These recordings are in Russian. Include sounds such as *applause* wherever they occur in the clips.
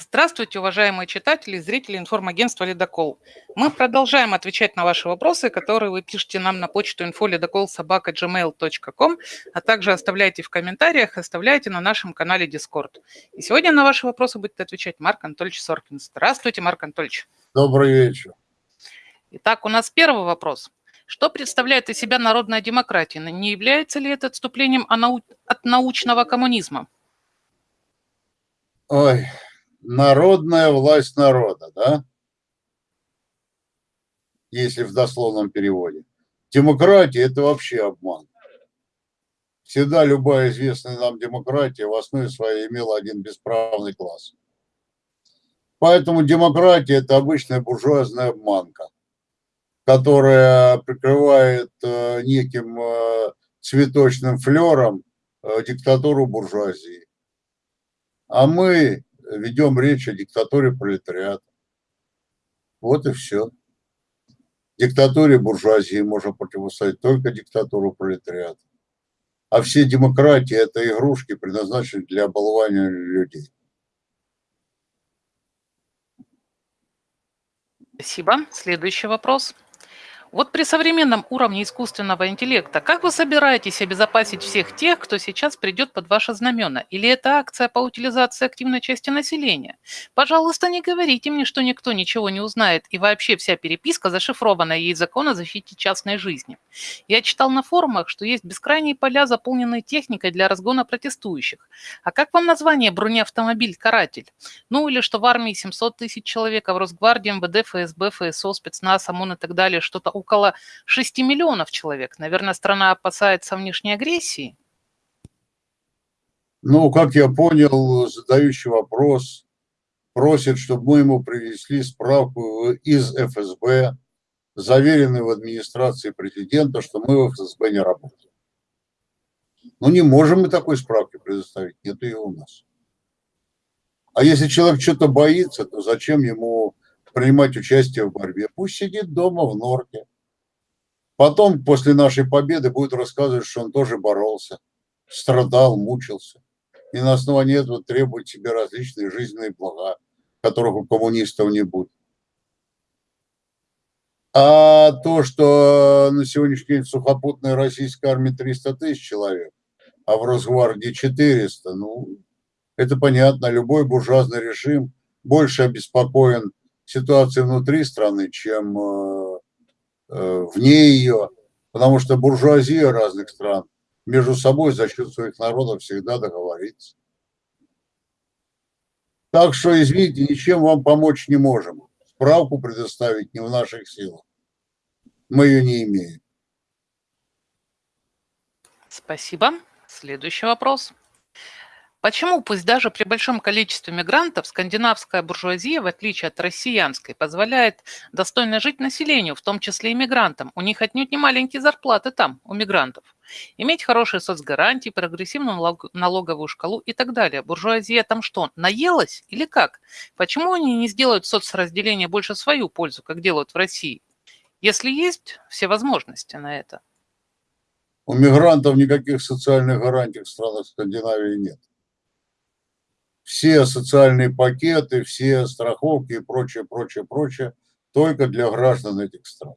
Здравствуйте, уважаемые читатели и зрители информагентства «Ледокол». Мы продолжаем отвечать на ваши вопросы, которые вы пишете нам на почту infolidokol.gmail.com, а также оставляйте в комментариях, оставляйте на нашем канале Discord. И сегодня на ваши вопросы будет отвечать Марк Анатольевич Соркин. Здравствуйте, Марк Анатольевич. Добрый вечер. Итак, у нас первый вопрос. Что представляет из себя народная демократия? Не является ли это отступлением от научного коммунизма? Ой, народная власть народа, да? Если в дословном переводе. Демократия – это вообще обман. Всегда любая известная нам демократия в основе своей имела один бесправный класс. Поэтому демократия – это обычная буржуазная обманка, которая прикрывает э, неким э, цветочным флером э, диктатуру буржуазии. А мы ведем речь о диктатуре пролетариата. Вот и все. Диктатуре буржуазии можно противостоять только диктатуру пролетариата. А все демократии – это игрушки, предназначенные для оболвания людей. Спасибо. Следующий вопрос. Вот при современном уровне искусственного интеллекта, как вы собираетесь обезопасить всех тех, кто сейчас придет под ваши знамена? Или это акция по утилизации активной части населения? Пожалуйста, не говорите мне, что никто ничего не узнает, и вообще вся переписка зашифрована, есть закон о защите частной жизни. Я читал на форумах, что есть бескрайние поля, заполненные техникой для разгона протестующих. А как вам название бронеавтомобиль «Каратель»? Ну или что в армии 700 тысяч человек, а в Росгвардии, МВД, ФСБ, ФСО, спецназ, ОМОН и так далее что-то около 6 миллионов человек. Наверное, страна опасается внешней агрессии? Ну, как я понял, задающий вопрос просит, чтобы мы ему привезли справку из ФСБ, заверенную в администрации президента, что мы в ФСБ не работаем. Ну, не можем мы такой справки предоставить, нет ее у нас. А если человек что-то боится, то зачем ему принимать участие в борьбе? Пусть сидит дома в норке. Потом, после нашей победы, будет рассказывать, что он тоже боролся, страдал, мучился. И на основании этого требует себе различные жизненные блага, которых у коммунистов не будет. А то, что на сегодняшний день в сухопутной российской армии 300 тысяч человек, а в Росгвардии 400, ну, это понятно. Любой буржуазный режим больше обеспокоен ситуацией внутри страны, чем э, Э, вне ее, потому что буржуазия разных стран между собой за счет своих народов всегда договорится. Так что, извините, ничем вам помочь не можем. Справку предоставить не в наших силах. Мы ее не имеем. Спасибо. Следующий вопрос. Почему, пусть даже при большом количестве мигрантов, скандинавская буржуазия, в отличие от россиянской, позволяет достойно жить населению, в том числе и мигрантам? У них отнюдь не маленькие зарплаты там, у мигрантов. Иметь хорошие соцгарантии, прогрессивную налоговую шкалу и так далее. Буржуазия там что, наелась или как? Почему они не сделают соцразделение больше свою пользу, как делают в России? Если есть все возможности на это. У мигрантов никаких социальных гарантий в странах Скандинавии нет все социальные пакеты, все страховки и прочее, прочее, прочее только для граждан этих стран.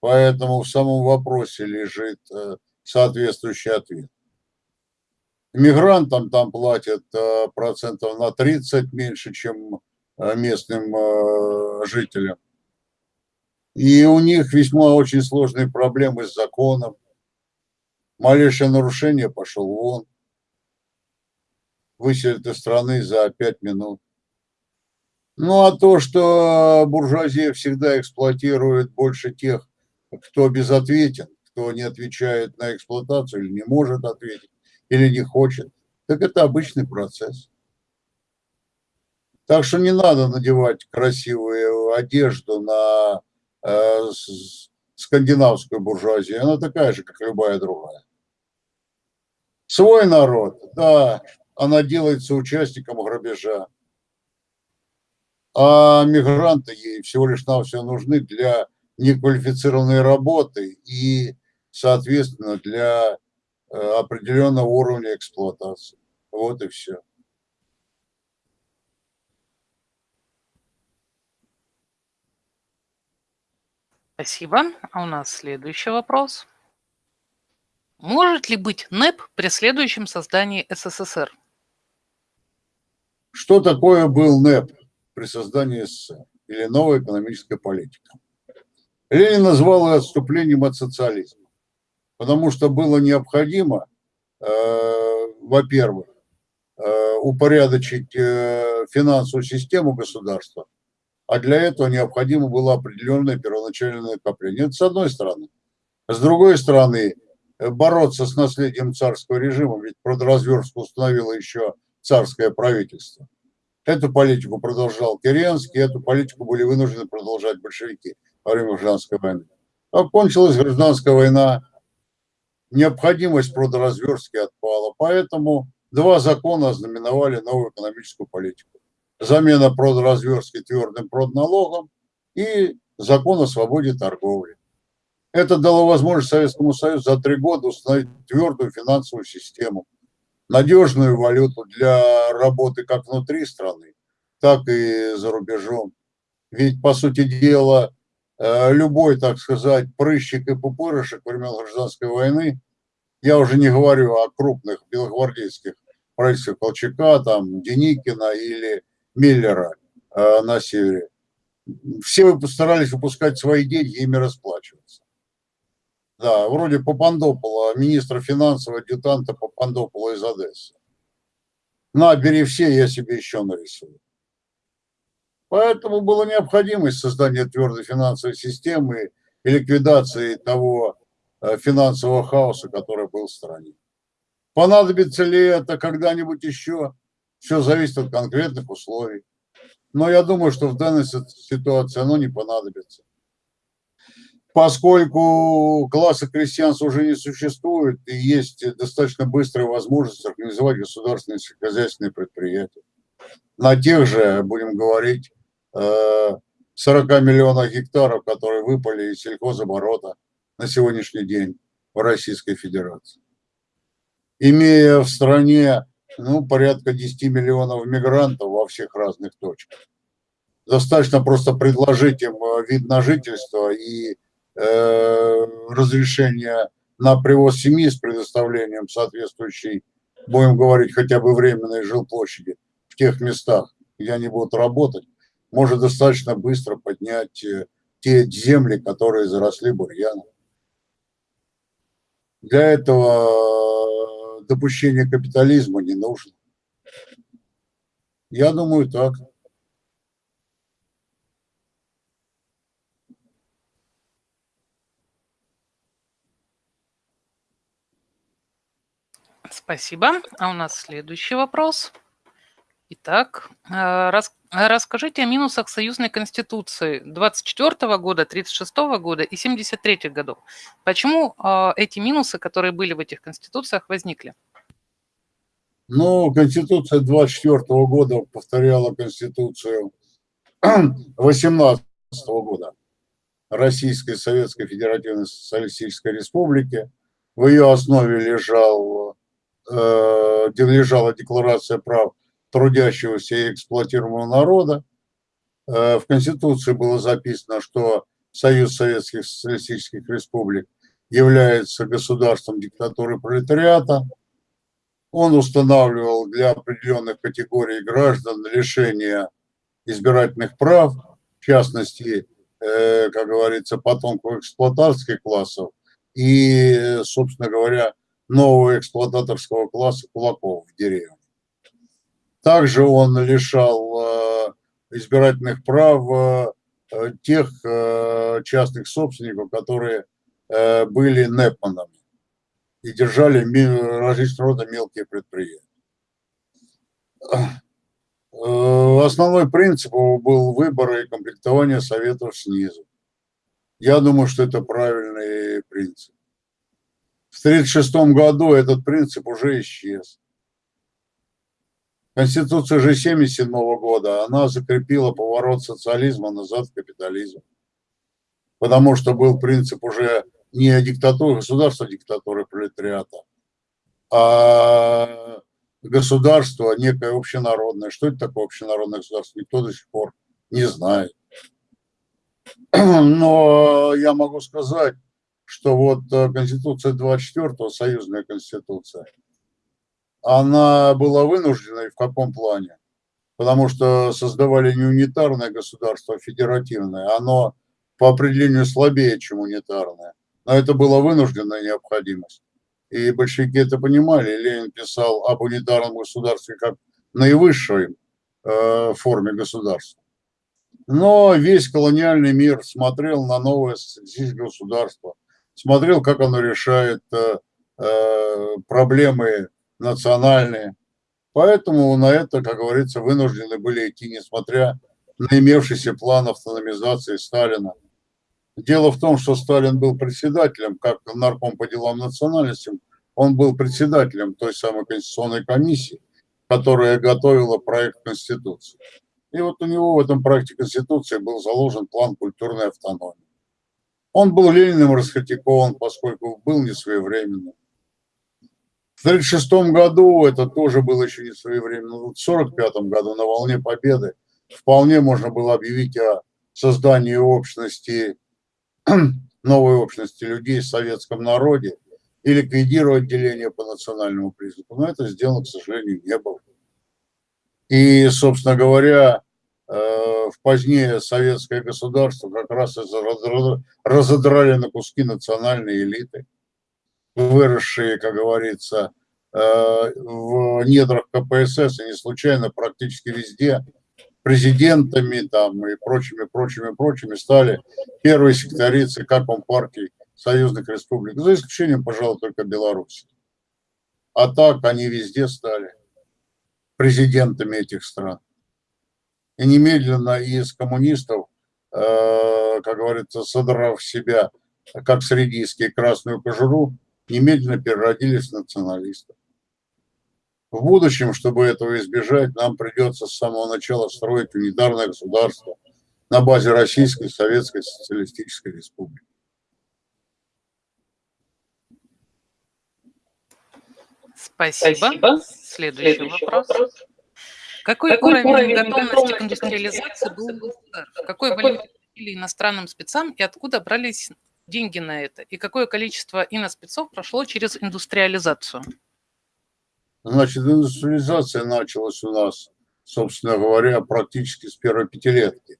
Поэтому в самом вопросе лежит э, соответствующий ответ. Мигрантам там платят э, процентов на 30 меньше, чем э, местным жителям. И у них весьма очень сложные проблемы с законом. Малейшее нарушение пошел вон выселят из страны за пять минут. Ну а то, что буржуазия всегда эксплуатирует больше тех, кто безответен, кто не отвечает на эксплуатацию или не может ответить, или не хочет, так это обычный процесс. Так что не надо надевать красивую одежду на э, скандинавскую буржуазию. Она такая же, как любая другая. Свой народ, да, она делается участником грабежа. А мигранты ей всего лишь нам все нужны для неквалифицированной работы и, соответственно, для э, определенного уровня эксплуатации. Вот и все. Спасибо. А у нас следующий вопрос. Может ли быть НЭП при следующем создании СССР? Что такое был НЭП при создании СССР или новая экономическая политика? Ленин назвал ее отступлением от социализма, потому что было необходимо, э, во-первых, э, упорядочить э, финансовую систему государства, а для этого необходимо было определенное первоначальное накопление. Это с одной стороны. С другой стороны, бороться с наследием царского режима, ведь продразверстку установило еще царское правительство. Эту политику продолжал Керенский, эту политику были вынуждены продолжать большевики во время гражданской войны. Окончилась гражданская война, необходимость продразверстки отпала, поэтому два закона ознаменовали новую экономическую политику. Замена продразверстки твердым продналогом и закон о свободе торговли. Это дало возможность Советскому Союзу за три года установить твердую финансовую систему, надежную валюту для работы как внутри страны, так и за рубежом. Ведь, по сути дела, э, любой, так сказать, прыщик и пупырышек времен гражданской войны, я уже не говорю о крупных белогвардейских правительствах Колчака, там, Деникина или Миллера э, на севере, все постарались выпускать свои деньги и ими расплачиваться. Да, вроде Папандопола, министра финансов, адъютанта Папандопола из Одессы. На, бери все, я себе еще нарисую. Поэтому была необходимость создания твердой финансовой системы и ликвидации того э, финансового хаоса, который был в стране. Понадобится ли это когда-нибудь еще? Все зависит от конкретных условий. Но я думаю, что в данной ситуации оно не понадобится поскольку класса крестьянства уже не существует, и есть достаточно быстрая возможность организовать государственные сельскохозяйственные предприятия. На тех же, будем говорить, 40 э, миллионов гектаров, которые выпали из сельхозоборота на сегодняшний день в Российской Федерации. Имея в стране ну, порядка 10 миллионов мигрантов во всех разных точках, достаточно просто предложить им э, вид на жительство и разрешение на привоз семьи с предоставлением соответствующей, будем говорить, хотя бы временной жилплощади в тех местах, где они будут работать, может достаточно быстро поднять э, те земли, которые заросли бурьяном. Для этого допущение капитализма не нужно. Я думаю, так. Спасибо. А у нас следующий вопрос. Итак, э, рас, расскажите о минусах союзной конституции 24 года, 36 года и 73 годов. Почему э, эти минусы, которые были в этих конституциях, возникли? Ну, конституция 24 года повторяла конституцию *clears throat* 18 года Российской Советской Федеративной Социалистической Республики. В ее основе лежал э, лежала декларация прав трудящегося и эксплуатируемого народа. Э, в Конституции было записано, что Союз Советских Социалистических Республик является государством диктатуры пролетариата. Он устанавливал для определенных категорий граждан лишение избирательных прав, в частности, э, как говорится, потомков эксплуататорских классов и, собственно говоря, нового эксплуататорского класса кулаков в деревне. Также он лишал э, избирательных прав э, тех э, частных собственников, которые были НЭПманами и держали различного рода мелкие предприятия. Основной принцип был выбор и комплектование советов снизу. Я думаю, что это правильный принцип. В 1936 году этот принцип уже исчез. Конституция же 1977 года, она закрепила поворот социализма назад в капитализм. Потому что был принцип уже не диктатуры государства, а диктатуры пролетариата, а государство некое общенародное. Что это такое общенародное государство, никто до сих пор не знает. Но я могу сказать, что вот э, Конституция 24-го, союзная Конституция, она была вынужденной в каком плане? Потому что создавали не унитарное государство, а федеративное. Оно по определению слабее, чем унитарное. Но это была вынужденная необходимость. И большевики это понимали. Ленин писал об унитарном государстве как наивысшей э, форме государства. Но весь колониальный мир смотрел на новое социалистическое государство, смотрел, как оно решает э, э, проблемы национальные. Поэтому на это, как говорится, вынуждены были идти, несмотря на имевшийся план автономизации Сталина. Дело в том, что Сталин был председателем, как нарком по делам национальности, он был председателем той самой конституционной комиссии, которая готовила проект Конституции. И вот у него в этом проекте Конституции был заложен план культурной автономии. Он был Лениным раскритикован, поскольку был несвоевременным. В 1936 году это тоже было еще не своевременно. В 1945 году на волне победы вполне можно было объявить о создании общности, *clears throat* новой общности людей в советском народе и ликвидировать деление по национальному признаку. Но это сделано, к сожалению, не было. И, собственно говоря, в позднее советское государство как раз разодрали на куски национальные элиты, выросшие, как говорится, э, в недрах КПСС, и не случайно практически везде президентами там, и прочими, прочими, прочими стали первые секретари ЦК Компартии союзных республик, за исключением, пожалуй, только Беларуси. А так они везде стали президентами этих стран. И немедленно из коммунистов, э, как говорится, содрав себя, как средийские, красную кожуру, немедленно переродились в националистов. В будущем, чтобы этого избежать, нам придется с самого начала строить унитарное государство на базе Российской Советской Социалистической Республики. Спасибо. Спасибо. Следующий, Следующий вопрос. вопрос. Какой, Какой уровень, уровень готовности, готовности к индустриализации был у государств? Какой валюте платили иностранным спецам и откуда брались деньги на это? И какое количество иноспецов прошло через индустриализацию? Значит, индустриализация началась у нас, собственно говоря, практически с первой пятилетки.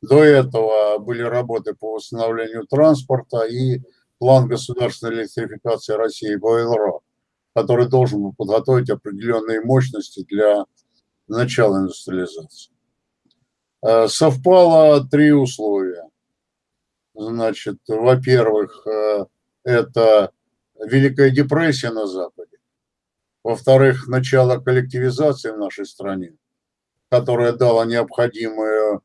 До этого были работы по восстановлению транспорта и план государственной электрификации России ГОЭЛРО который должен был подготовить определенные мощности для начала индустриализации. Э, совпало три условия. Значит, во-первых, э, это Великая депрессия на Западе. Во-вторых, начало коллективизации в нашей стране, которая дала необходимое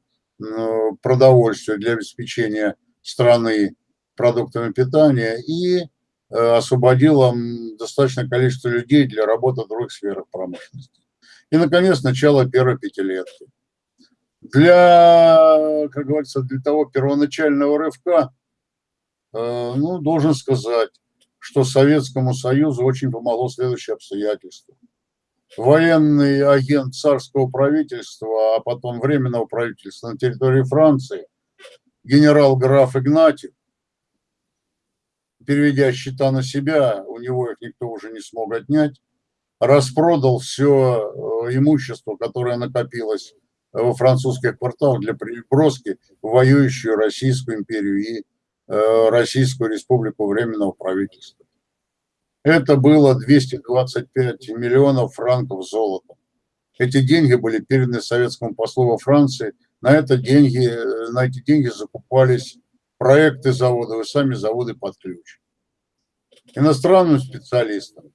продовольствие для обеспечения страны продуктами питания. И Э, освободило достаточное количество людей для работы в других сферах промышленности. И, наконец, начало первой пятилетки. Для, как говорится, для того первоначального рывка, э, ну, должен сказать, что Советскому Союзу очень помогло следующее обстоятельство. Военный агент царского правительства, а потом временного правительства на территории Франции, генерал-граф Игнатьев, переведя счета на себя, у него их никто уже не смог отнять, распродал все э, имущество, которое накопилось во французских кварталах для переброски в воюющую Российскую империю и э, Российскую республику Временного правительства. Это было 225 миллионов франков золота. Эти деньги были переданы советскому послу во Франции. На, это деньги, э, на эти деньги закупались проекты заводов и сами заводы под ключ. Иностранным специалистам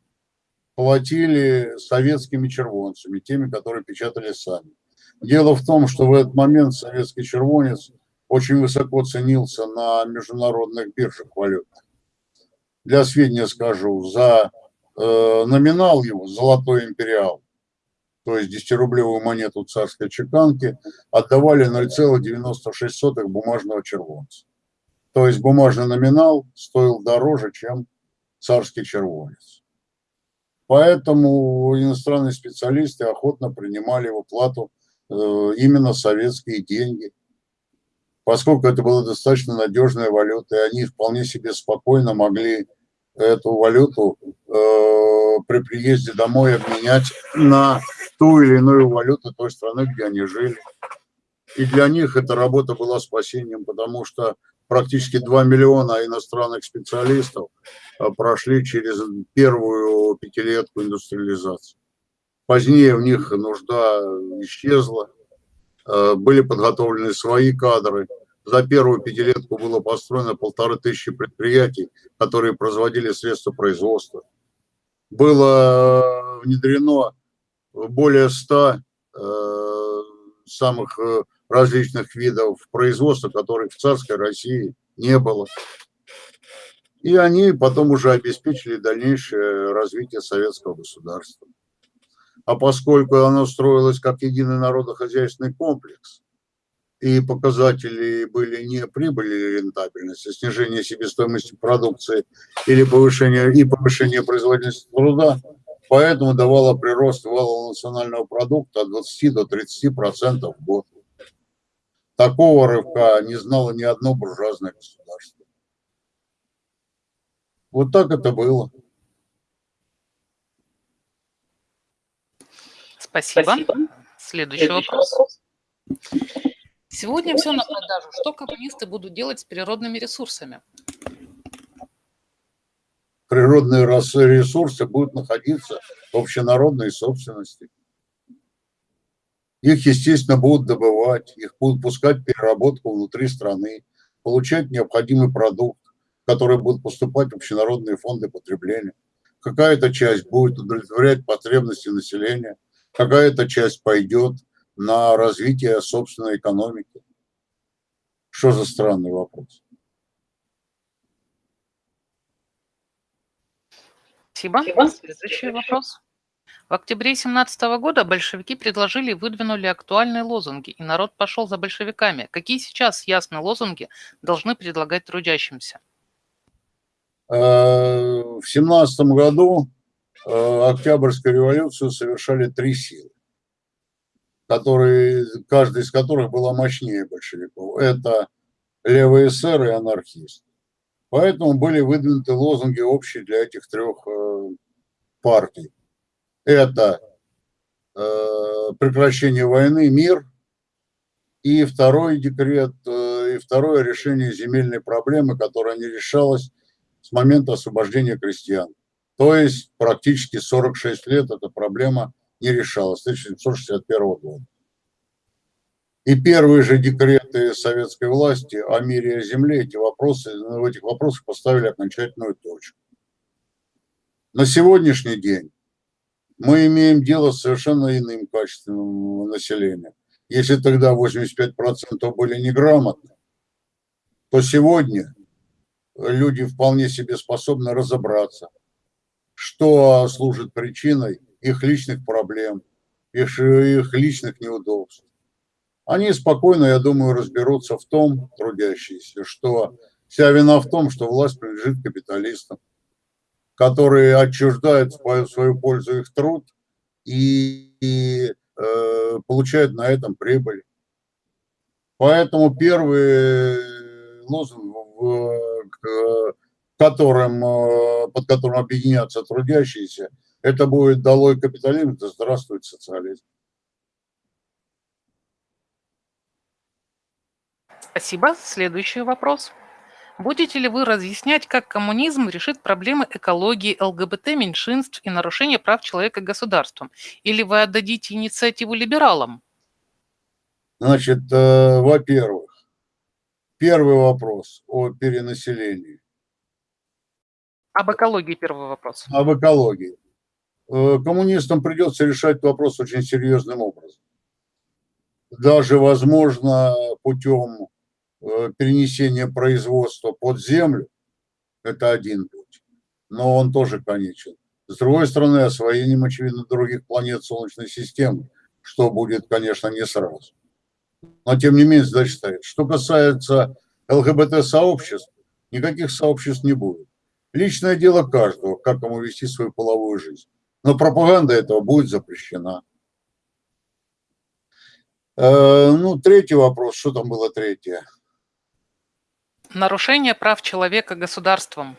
платили советскими червонцами, теми, которые печатали сами. Дело в том, что в этот момент советский червонец очень высоко ценился на международных биржах валют. Для сведения скажу, за э, номинал его, золотой империал, то есть 10-рублевую монету царской чеканки, отдавали 0,96 бумажного червонца. То есть бумажный номинал стоил дороже, чем царский червонец. Поэтому иностранные специалисты охотно принимали в оплату э, именно советские деньги. поскольку это была достаточно надежная валюта, и они вполне себе спокойно могли эту валюту э, при приезде домой обменять на ту или иную валюту той страны, где они жили. И для них эта работа была спасением, потому что практически 2 миллиона иностранных специалистов э, прошли через первую пятилетку индустриализации. Позднее в них нужда исчезла, э, были подготовлены свои кадры. За первую пятилетку было построено полторы тысячи предприятий, которые производили средства производства. Было внедрено более ста э, самых э, различных видов производства, которых в царской России не было. И они потом уже обеспечили дальнейшее развитие советского государства. А поскольку оно строилось как единый народохозяйственный комплекс, и показатели были не прибыль или рентабельность, а снижение себестоимости продукции или повышение, и повышение производительности труда, поэтому давало прирост валового национального продукта от 20 до 30 процентов в год. Такого рывка не знало ни одно буржуазное государство. Вот так это было. Спасибо. Спасибо. Следующий, Следующий вопрос. вопрос. Сегодня все на продажу. Что коммунисты будут делать с природными ресурсами? Природные ресурсы будут находиться в общенародной собственности. Их, естественно, будут добывать, их будут пускать в переработку внутри страны, получать необходимый продукт, который будет поступать в общенародные фонды потребления. Какая-то часть будет удовлетворять потребности населения, какая-то часть пойдет на развитие собственной экономики. Что за странный вопрос? Спасибо. Следующий вопрос. В октябре 2017 года большевики предложили и выдвинули актуальные лозунги, и народ пошел за большевиками. Какие сейчас ясные лозунги должны предлагать трудящимся? Э, в 17 году э, Октябрьскую революцию совершали три силы которые, каждый из которых была мощнее большевиков. Это левые эсеры и анархисты. Поэтому были выдвинуты лозунги общие для этих трех э, партий. Это э, прекращение войны, мир, и второй декрет, э, и второе решение земельной проблемы, которая не решалась с момента освобождения крестьян. То есть практически 46 лет эта проблема не решалась с 1761 года. И первые же декреты советской власти о мире и о земле, эти вопросы, в этих вопросах поставили окончательную точку. На сегодняшний день мы имеем дело с совершенно иным качеством населения. Если тогда 85% были неграмотны, то сегодня люди вполне себе способны разобраться, что служит причиной их личных проблем, их, их личных неудобств. Они спокойно, я думаю, разберутся в том, трудящиеся, что вся вина в том, что власть принадлежит капиталистам, которые отчуждают в свою пользу их труд и, и э, получают на этом прибыль. Поэтому первый лозунг, к, которым, э, под которым объединятся трудящиеся – это будет долой капитализм, да здравствует социализм. Спасибо. Следующий вопрос. Будете ли вы разъяснять, как коммунизм решит проблемы экологии, ЛГБТ, меньшинств и нарушения прав человека государством? Или вы отдадите инициативу либералам? Значит, э, во-первых, первый вопрос о перенаселении. Об экологии первый вопрос. Об экологии. Э, коммунистам придется решать вопрос очень серьезным образом. Даже, возможно, путем э, перенесения производства под землю, это один путь, но он тоже конечен. С другой стороны, освоением, очевидно, других планет Солнечной системы, что будет, конечно, не сразу. Но, тем не менее, задача стоит. Что касается ЛГБТ-сообществ, никаких сообществ не будет. Личное дело каждого, как ему вести свою половую жизнь. Но пропаганда этого будет запрещена. Э, ну, третий вопрос. Что там было третье? Нарушение прав человека государством.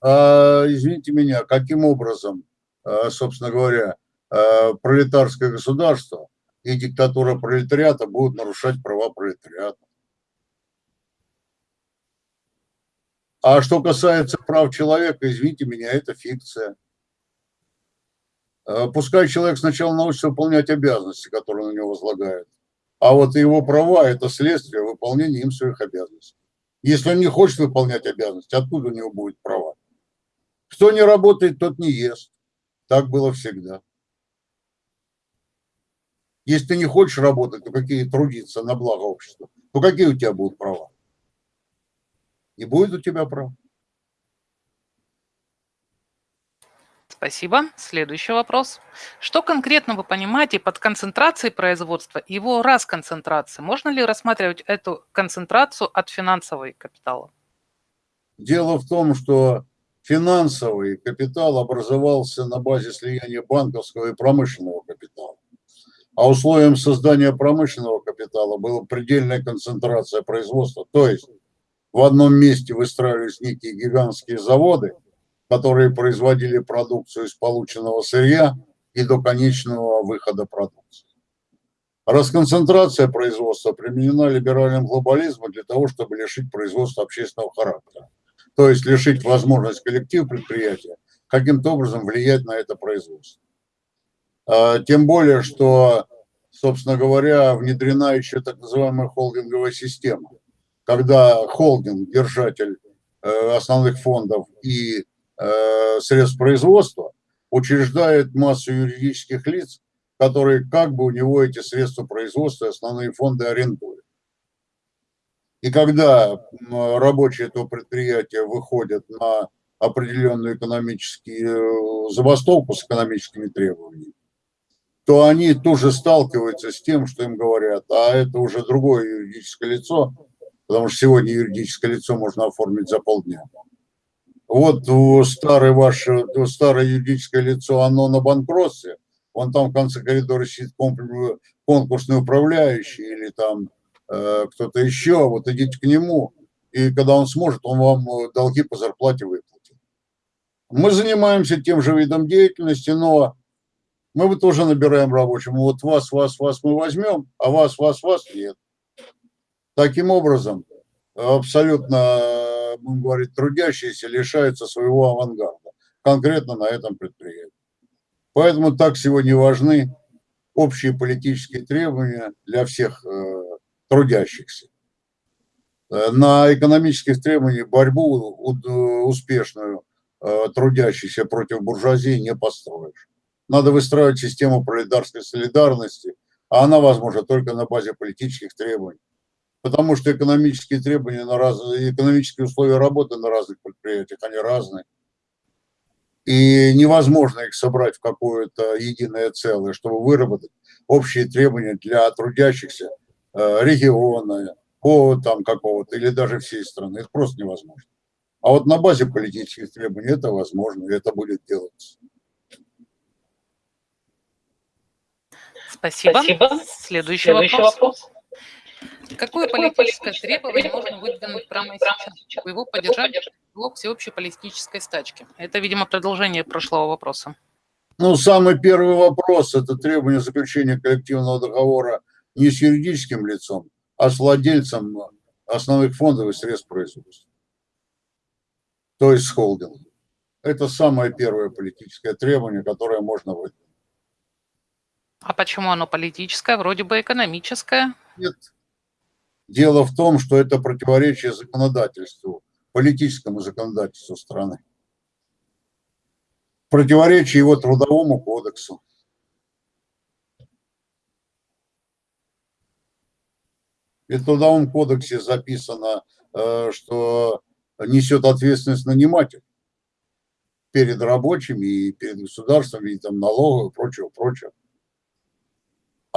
А, извините меня, каким образом, а, собственно говоря, а, пролетарское государство и диктатура пролетариата будут нарушать права пролетариата? А что касается прав человека, извините меня, это фикция. А, пускай человек сначала научится выполнять обязанности, которые на него возлагают. А вот его права – это следствие выполнения им своих обязанностей. Если он не хочет выполнять обязанности, откуда у него будет права? Кто не работает, тот не ест. Так было всегда. Если ты не хочешь работать, то какие трудиться на благо общества, то какие у тебя будут права? Не будет у тебя прав. Спасибо. Следующий вопрос. Что конкретно вы понимаете под концентрацией производства и его расконцентрацией? Можно ли рассматривать эту концентрацию от финансовой капитала? Дело в том, что финансовый капитал образовался на базе слияния банковского и промышленного капитала. А условием создания промышленного капитала была предельная концентрация производства. То есть в одном месте выстраивались некие гигантские заводы – которые производили продукцию из полученного сырья и до конечного выхода продукции. Расконцентрация производства применена либеральным глобализмом для того, чтобы лишить производства общественного характера. То есть лишить возможность коллектив предприятия каким-то образом влиять на это производство. А, тем более, что, собственно говоря, внедрена еще так называемая холдинговая система, когда холдинг, держатель э, основных фондов и средств производства учреждает массу юридических лиц, которые как бы у него эти средства производства, основные фонды арендуют. И когда рабочие этого предприятия выходят на определенную экономическую э, забастовку с экономическими требованиями, то они тоже сталкиваются с тем, что им говорят, а это уже другое юридическое лицо, потому что сегодня юридическое лицо можно оформить за полдня вот старое ваше, старое юридическое лицо, оно на банкротстве, он там в конце коридора сидит конкурсный управляющий или там э, кто-то еще, вот идите к нему, и когда он сможет, он вам э, долги по зарплате выплатит. Мы занимаемся тем же видом деятельности, но мы бы тоже набираем рабочим. Вот вас, вас, вас мы возьмем, а вас, вас, вас нет. Таким образом, абсолютно будем говорить, трудящиеся лишаются своего авангарда, конкретно на этом предприятии. Поэтому так сегодня важны общие политические требования для всех э, трудящихся. Э, на экономических требованиях борьбу успешную э, трудящихся против буржуазии не построишь. Надо выстраивать систему пролетарской солидарности, а она возможна только на базе политических требований потому что экономические требования на разные, экономические условия работы на разных предприятиях, они разные. И невозможно их собрать в какое-то единое целое, чтобы выработать общие требования для трудящихся э, региона, по там какого-то или даже всей страны. Это просто невозможно. А вот на базе политических требований это возможно, и это будет делаться. Спасибо. Спасибо. Следующий, Следующий вопрос. вопрос. Какое политическое требование можно выдвинуть прямо сейчас, чтобы его поддержать блок всеобщей политической стачки? Это, видимо, продолжение прошлого вопроса. Ну, самый первый вопрос – это требование заключения коллективного договора не с юридическим лицом, а с владельцем основных фондов и средств производства. То есть с холдингом. Это самое первое политическое требование, которое можно выдвинуть. А почему оно политическое? Вроде бы экономическое. Нет, Дело в том, что это противоречие законодательству, политическому законодательству страны. Противоречие его трудовому кодексу. И в трудовом кодексе записано, э, что несет ответственность наниматель перед рабочими и перед государством, и там налогов и прочего, прочего.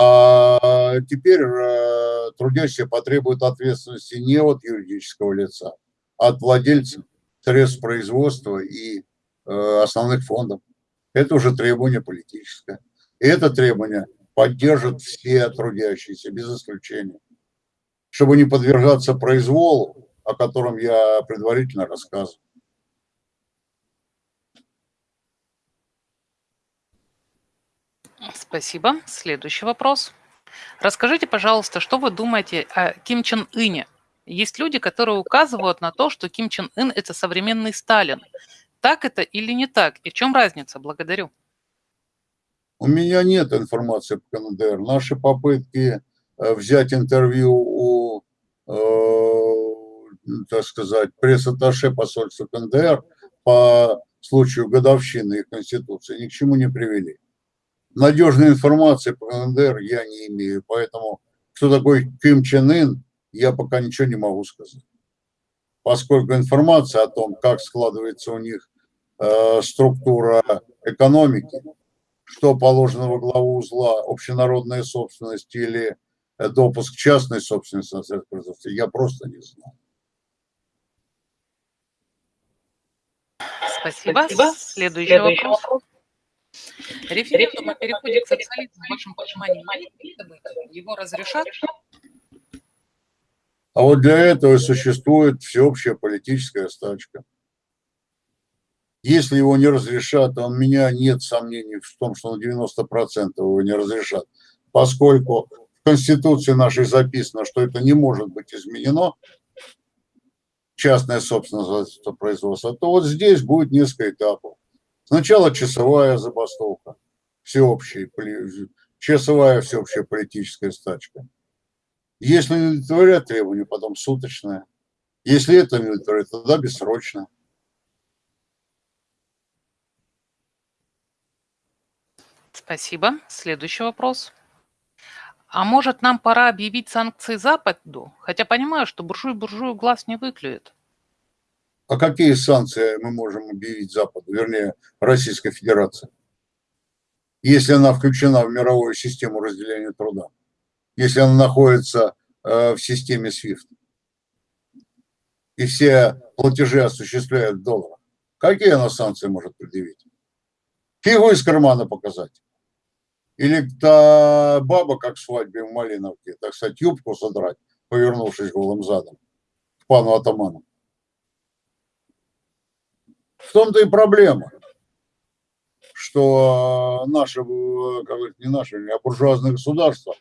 А теперь э, трудящие потребуют ответственности не от юридического лица, а от владельцев средств производства и э, основных фондов. Это уже требование политическое. И это требование поддержат все трудящиеся, без исключения. Чтобы не подвергаться произволу, о котором я предварительно рассказывал. Спасибо. Следующий вопрос. Расскажите, пожалуйста, что вы думаете о Ким Чен Ыне? Есть люди, которые указывают на то, что Ким Чен Ын – это современный Сталин. Так это или не так? И в чем разница? Благодарю. У меня нет информации по КНДР. Наши попытки э, взять интервью у, э, так сказать, пресс-атташе посольства КНДР по случаю годовщины их конституции ни к чему не привели надежной информации по КНДР я не имею, поэтому кто такой Ким Чен Ын, я пока ничего не могу сказать. Поскольку информация о том, как складывается у них э, структура экономики, что положено во главу узла, общенародная собственность или э, допуск частной собственности на средства производства, я просто не знаю. Спасибо. Спасибо. Следующий, Следующий вопрос. вопрос. Референдум о переходе к социализму в вашем понимании его разрешат? А вот для этого существует всеобщая политическая стачка. Если его не разрешат, а у меня нет сомнений в том, что на 90% его не разрешат, поскольку в Конституции нашей записано, что это не может быть изменено, частная собственность производства, то вот здесь будет несколько этапов. Сначала часовая забастовка, всеобщая, часовая всеобщая политическая стачка. Если не удовлетворят требования, потом суточная. Если это не удовлетворяет, тогда бессрочно. Спасибо. Следующий вопрос. А может, нам пора объявить санкции Западу? Хотя понимаю, что буржуй буржую глаз не выклюет. А какие санкции мы можем объявить Западу, вернее, Российской Федерации, если она включена в мировую систему разделения труда, если она находится э, в системе SWIFT, и все платежи осуществляют в долларах? Какие она санкции может предъявить? Фигу из кармана показать. Или та баба, как в свадьбе в Малиновке, так сказать, юбку содрать, повернувшись голым задом к пану атаману. В том-то и проблема, что наше, как не наше, а буржуазное государство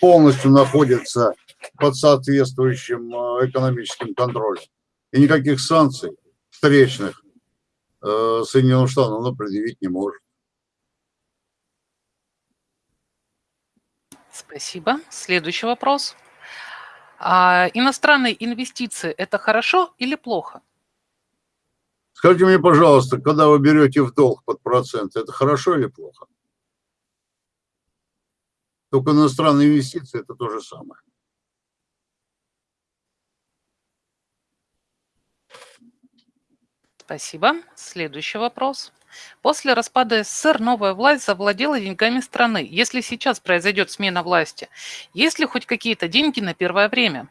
полностью находится под соответствующим э, экономическим контролем. И никаких санкций встречных э, Соединенным Штатам оно предъявить не может. Спасибо. Следующий вопрос. А иностранные инвестиции – это хорошо или плохо? Скажите мне, пожалуйста, когда вы берете в долг под процент, это хорошо или плохо? Только иностранные инвестиции – это то же самое. Спасибо. Следующий вопрос. После распада СССР новая власть завладела деньгами страны. Если сейчас произойдет смена власти, есть ли хоть какие-то деньги на первое время?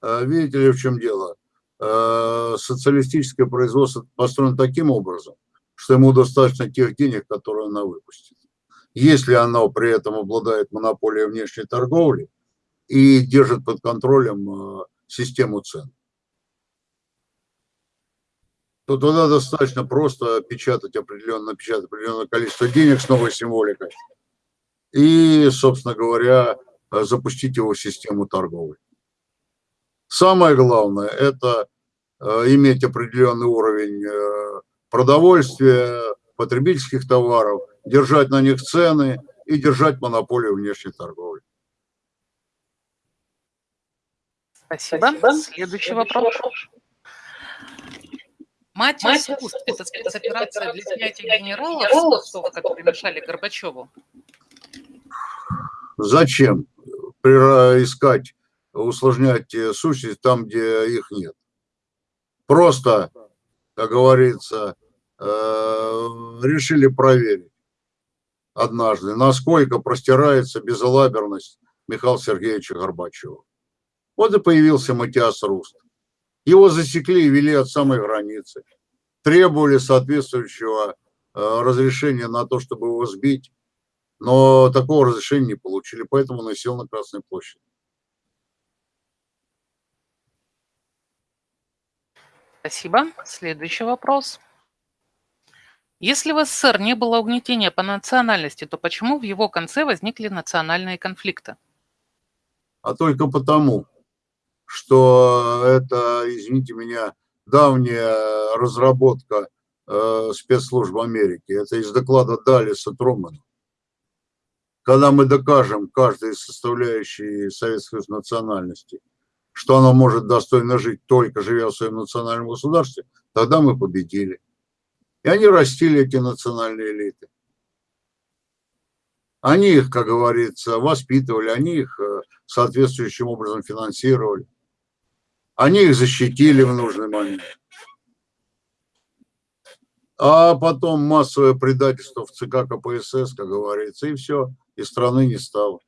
А видите ли, в чем дело? Э, социалистическое производство построено таким образом, что ему достаточно тех денег, которые она выпустит. Если оно при этом обладает монополией внешней торговли и держит под контролем э, систему цен, то тогда достаточно просто печатать определенное, печатать определенное количество денег с новой символикой и, собственно говоря, запустить его в систему торговли. Самое главное – это э, иметь определенный уровень э, продовольствия, потребительских товаров, держать на них цены и держать монополию внешней торговли. Спасибо. Спасибо. Следующий вопрос. Мать, Мать искусств – это спецоперация для снятия генералов, генералов которые мешали Горбачеву? Зачем искать усложнять э, сущность там, где их нет. Просто, как говорится, э, решили проверить однажды, насколько простирается безалаберность Михаила Сергеевича Горбачева. Вот и появился Матиас Руст. Его засекли и вели от самой границы. Требовали соответствующего э, разрешения на то, чтобы его сбить, но такого разрешения не получили, поэтому он на Красной площади. Спасибо. Следующий вопрос. Если в СССР не было угнетения по национальности, то почему в его конце возникли национальные конфликты? А только потому, что это, извините меня, давняя разработка э, спецслужб Америки. Это из доклада Далиса Трумана. Когда мы докажем каждой составляющей советской национальности, что она может достойно жить, только живя в своем национальном государстве, тогда мы победили. И они растили эти национальные элиты. Они их, как говорится, воспитывали, они их э, соответствующим образом финансировали. Они их защитили в нужный момент. А потом массовое предательство в ЦК КПСС, как говорится, и все, и страны не стало.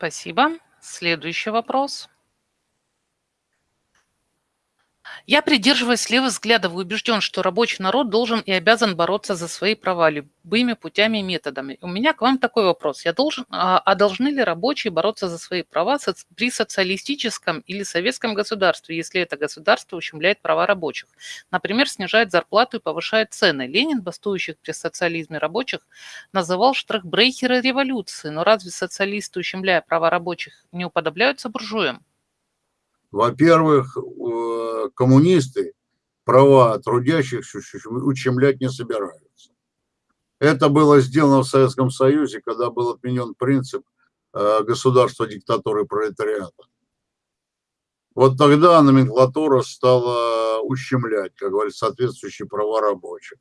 Спасибо. Следующий вопрос. Я придерживаюсь левых взглядов и убежден, что рабочий народ должен и обязан бороться за свои права любыми путями и методами. У меня к вам такой вопрос. Я должен, а, а должны ли рабочие бороться за свои права при социалистическом или советском государстве, если это государство ущемляет права рабочих? Например, снижает зарплату и повышает цены. Ленин, бастующих при социализме рабочих, называл штрахбрейхеры революции. Но разве социалисты, ущемляя права рабочих, не уподобляются буржуям? Во-первых, э, коммунисты права трудящихся ущемлять не собираются. Это было сделано в Советском Союзе, когда был отменен принцип э, государства диктатуры пролетариата. Вот тогда номенклатура стала ущемлять, как говорится, соответствующие права рабочих.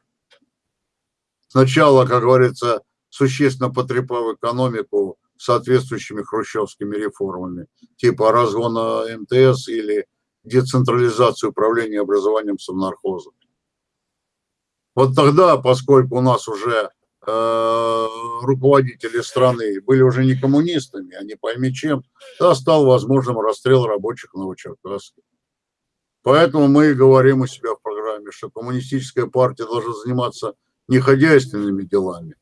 Сначала, как говорится, существенно потрепав экономику соответствующими хрущевскими реформами, типа разгона МТС или децентрализацию управления образованием совнархоза. Вот тогда, поскольку у нас уже э, руководители страны были уже не коммунистами, а не пойми чем, тогда стал возможным расстрел рабочих в Новочеркасске. Поэтому мы и говорим у себя в программе, что коммунистическая партия должна заниматься не хозяйственными делами,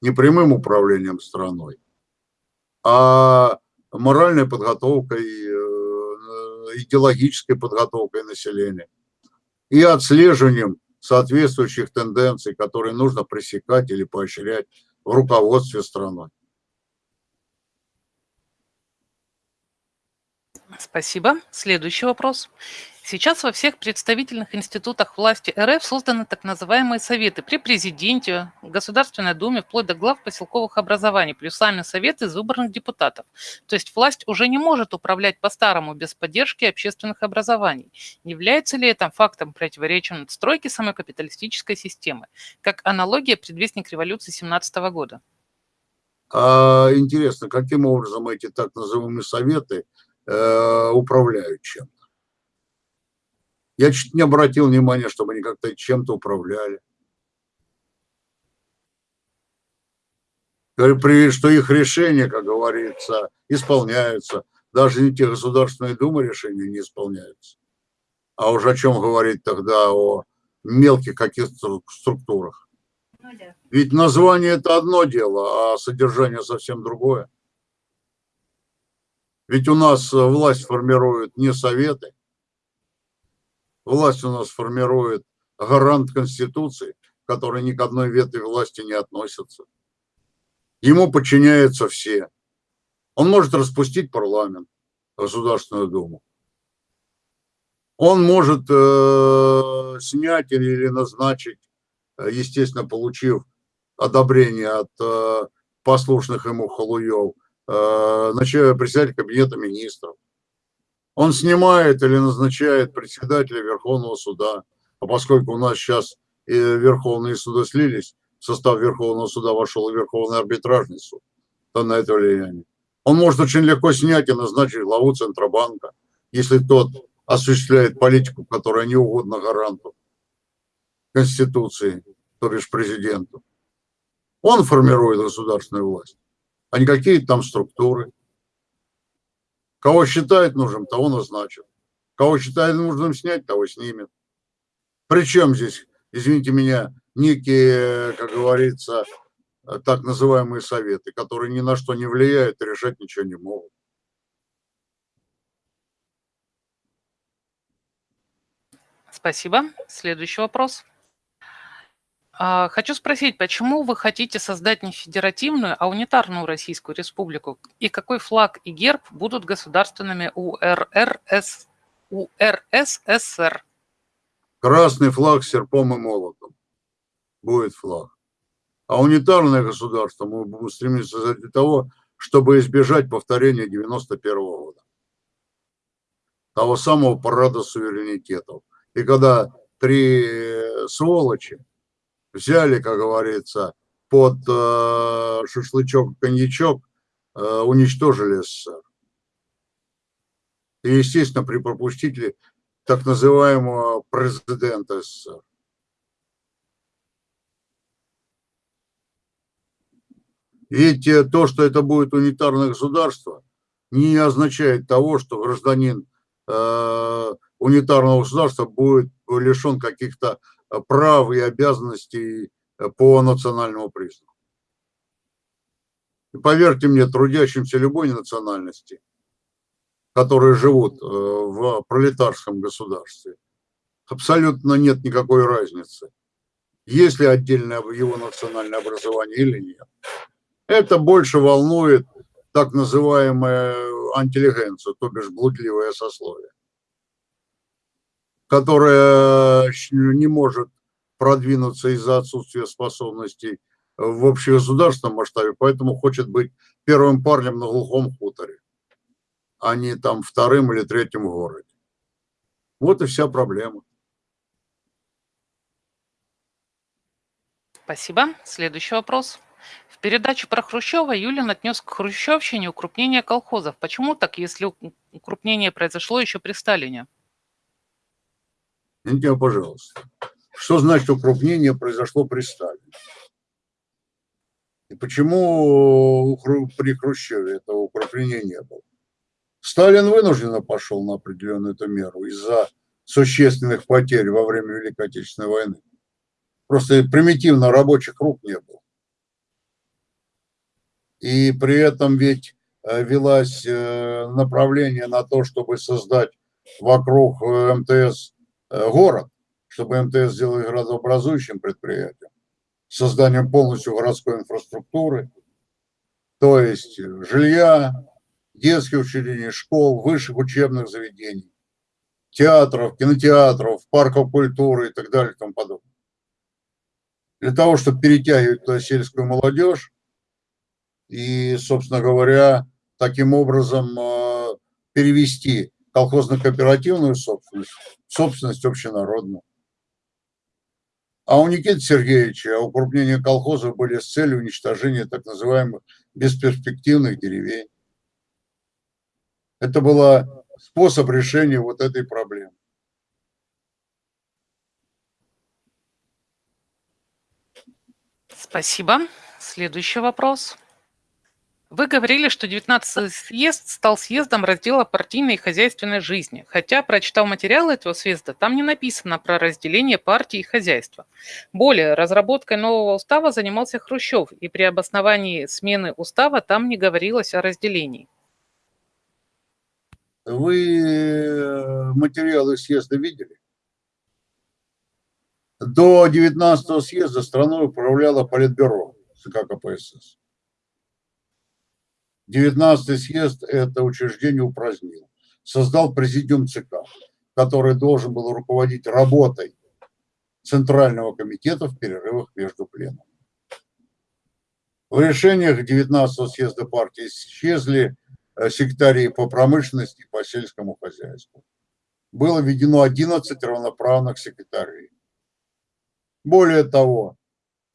не прямым управлением страной, а моральной подготовкой, э, идеологической подготовкой населения и отслеживанием соответствующих тенденций, которые нужно пресекать или поощрять в руководстве страной. Спасибо. Следующий вопрос. Сейчас во всех представительных институтах власти РФ созданы так называемые советы при президенте, Государственной Думе, вплоть до глав поселковых образований, плюс сами советы из выбранных депутатов. То есть власть уже не может управлять по-старому без поддержки общественных образований. Не является ли это фактом противоречия надстройки самой капиталистической системы, как аналогия предвестник революции 17 года? А, интересно, каким образом эти так называемые советы э, управляют чем? Я чуть не обратил внимания, чтобы они как-то чем-то управляли. Что их решения, как говорится, исполняются. Даже не те Государственные Думы решения не исполняются. А уже о чем говорить тогда о мелких каких-то структурах. Ну Ведь название это одно дело, а содержание совсем другое. Ведь у нас власть формируют не советы, власть у нас формирует гарант Конституции, который ни к одной ветви власти не относится. Ему подчиняются все. Он может распустить парламент, Государственную Думу. Он может э, снять или назначить, естественно, получив одобрение от э, послушных ему халуев, э, председатель кабинета министров. Он снимает или назначает председателя Верховного суда. А поскольку у нас сейчас и Верховные суды слились, в состав Верховного суда вошел и Верховный арбитражный суд, то на это влияние. Он может очень легко снять и назначить главу Центробанка, если тот осуществляет политику, которая не угодна гаранту Конституции, то бишь президенту. Он формирует государственную власть, а не какие-то там структуры. Кого считает нужным, того назначат. Кого считает нужным снять, того снимет. Причем здесь, извините меня, некие, как говорится, так называемые советы, которые ни на что не влияют и решать ничего не могут. Спасибо. Следующий вопрос. А, хочу спросить, почему вы хотите создать не федеративную, а унитарную Российскую Республику? И какой флаг и герб будут государственными у РРС, у РССР? Красный флаг с серпом и молотом будет флаг. А унитарное государство мы будем стремиться для того, чтобы избежать повторения 91 -го года. Того самого парада суверенитетов. И когда три сволочи взяли, как говорится, под э, шашлычок, коньячок, э, уничтожили СССР. И, естественно, при пропустителе так называемого президента СССР. Ведь э, то, что это будет унитарное государство, не означает того, что гражданин э, унитарного государства будет лишен каких-то прав и обязанностей э, по национальному признаку. И поверьте мне, трудящимся любой национальности, которые живут э, в пролетарском государстве, абсолютно нет никакой разницы, есть ли отдельное его национальное образование или нет. Это больше волнует так называемая антилегенцию, то бишь блудливое сословие которая не может продвинуться из-за отсутствия способностей в общегосударственном масштабе, поэтому хочет быть первым парнем на глухом хуторе, а не там вторым или третьим городе. Вот и вся проблема. Спасибо. Следующий вопрос. В передаче про Хрущева Юлин отнес к хрущевщине укрупнение колхозов. Почему так, если укрупнение произошло еще при Сталине? Меня, пожалуйста. Что значит укрупнение произошло при Сталине? И почему при Хрущеве этого укрепления не было? Сталин вынужденно пошел на определенную эту меру из-за существенных потерь во время Великой Отечественной войны. Просто примитивно рабочих рук не было. И при этом ведь э, велась э, направление на то, чтобы создать вокруг э, МТС город, чтобы МТС сделал градообразующим предприятием, созданием полностью городской инфраструктуры, то есть жилья, детских учреждений, школ, высших учебных заведений, театров, кинотеатров, парков культуры и так далее и тому подобное. Для того, чтобы перетягивать туда сельскую молодежь и, собственно говоря, таким образом э, перевести колхозно-кооперативную собственность, собственность общенародную. А у Никиты Сергеевича укрупнение колхозов были с целью уничтожения так называемых бесперспективных деревень. Это был способ решения вот этой проблемы. Спасибо. Следующий вопрос. Вы говорили, что 19-й съезд стал съездом раздела партийной и хозяйственной жизни, хотя, прочитав материалы этого съезда, там не написано про разделение партии и хозяйства. Более, разработкой нового устава занимался Хрущев, и при обосновании смены устава там не говорилось о разделении. Вы э, материалы съезда видели? До 19-го съезда страной управляло Политбюро ЦК КПСС. 19 съезд это учреждение упразднил. Создал президиум ЦК, который должен был руководить работой Центрального комитета в перерывах между пленумами. В решениях 19 съезда партии исчезли э, секретари по промышленности и по сельскому хозяйству. Было введено 11 равноправных секретарей. Более того,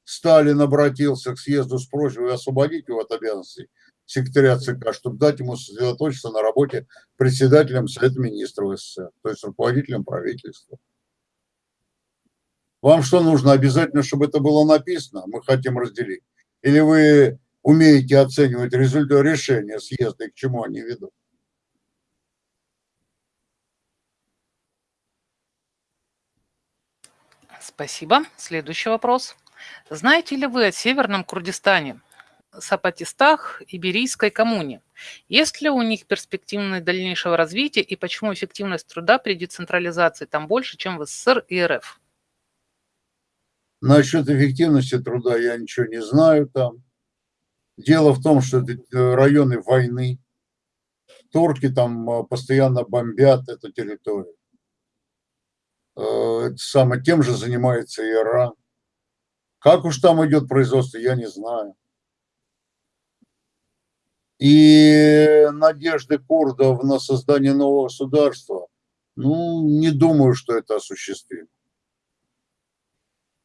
Сталин обратился к съезду с просьбой освободить его от обязанностей секретаря ЦК, чтобы дать ему сосредоточиться на работе председателем Совета Министров СССР, то есть руководителем правительства. Вам что нужно? Обязательно, чтобы это было написано? Мы хотим разделить. Или вы умеете оценивать результат решения съезда и к чему они ведут? Спасибо. Следующий вопрос. Знаете ли вы о Северном Курдистане? Сапатистах, Иберийской коммуне. Есть ли у них перспективность дальнейшего развития и почему эффективность труда при децентрализации там больше, чем в СССР и РФ? Насчет эффективности труда я ничего не знаю там. Дело в том, что это районы войны. Турки там э, постоянно бомбят эту территорию. Э, самое, тем же занимается Иран. Как уж там идет производство, я не знаю. И надежды курдов на создание нового государства, ну, не думаю, что это осуществимо.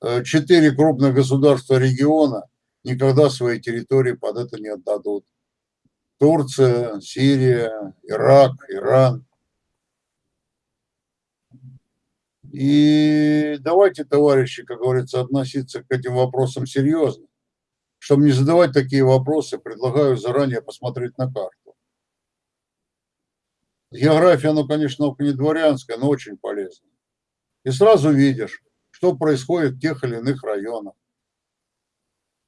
Э, четыре крупных государства региона никогда свои территории под это не отдадут. Турция, Сирия, Ирак, Иран. И давайте, товарищи, как говорится, относиться к этим вопросам серьезно. Чтобы не задавать такие вопросы, предлагаю заранее посмотреть на карту. География, ну, конечно, не дворянская, но очень полезная. И сразу видишь, что происходит в тех или иных районах.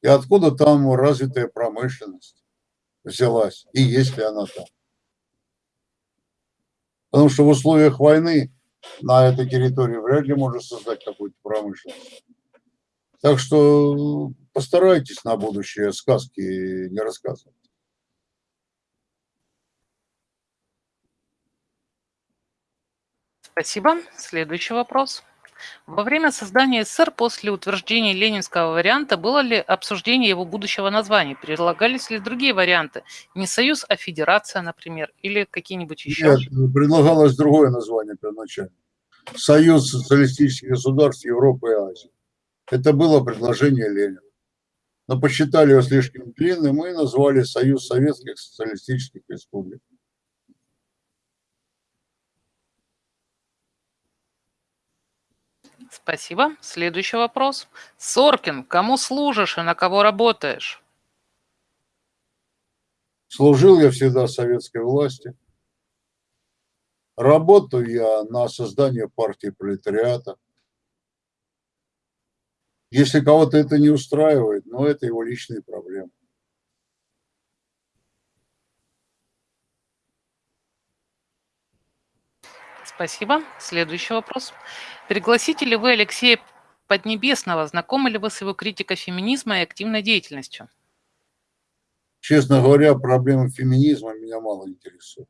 И откуда там развитая промышленность взялась, и есть ли она там. Потому что в условиях войны на этой территории вряд ли можно создать какую-то промышленность. Так что постарайтесь на будущее сказки не рассказывать. Спасибо. Следующий вопрос. Во время создания СССР после утверждения ленинского варианта было ли обсуждение его будущего названия? Предлагались ли другие варианты? Не союз, а федерация, например, или какие-нибудь еще? Нет, предлагалось другое название первоначально. Союз социалистических государств Европы и Азии. Это было предложение Ленина. Но посчитали его слишком длинным и назвали Союз Советских Социалистических Республик. Спасибо. Следующий вопрос. Соркин, кому служишь и на кого работаешь? Служил я всегда советской власти. Работаю я на создание партии пролетариата. Если кого-то это не устраивает, но ну, это его личные проблемы. Спасибо. Следующий вопрос. Пригласите ли вы Алексея Поднебесного? Знакомы ли вы с его критикой феминизма и активной деятельностью? Честно говоря, проблемы феминизма меня мало интересуют.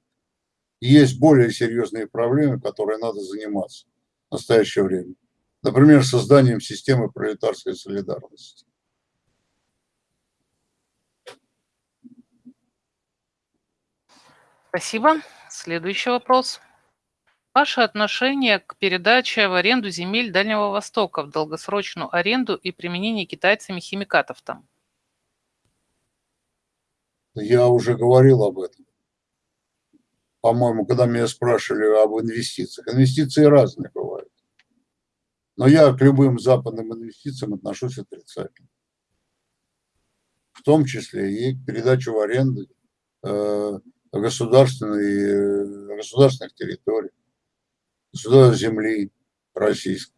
Есть более серьезные проблемы, которые надо заниматься в настоящее время. Например, созданием системы пролетарской солидарности. Спасибо. Следующий вопрос. Ваше отношение к передаче в аренду земель Дальнего Востока в долгосрочную аренду и применение китайцами химикатов там? Я уже говорил об этом. По-моему, когда меня спрашивали об инвестициях. Инвестиции разные бывают. Но я к любым западным инвестициям отношусь отрицательно. В том числе и к передаче в аренду э, государственной, государственных территорий сюда земли российской.